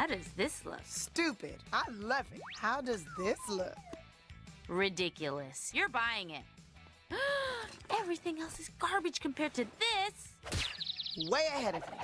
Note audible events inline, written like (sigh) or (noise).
How does this look? Stupid. I love it. How does this look? Ridiculous. You're buying it. (gasps) Everything else is garbage compared to this. Way ahead of me.